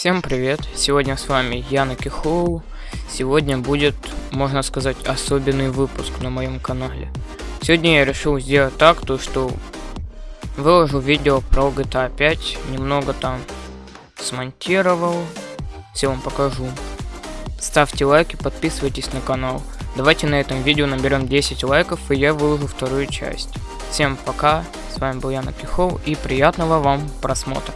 Всем привет! Сегодня с вами Яна Кихоу. Сегодня будет, можно сказать, особенный выпуск на моем канале. Сегодня я решил сделать так, то что выложу видео про GTA 5, немного там смонтировал, все вам покажу. Ставьте лайки, подписывайтесь на канал. Давайте на этом видео наберем 10 лайков и я выложу вторую часть. Всем пока, с вами был Яна Пихов и приятного вам просмотра.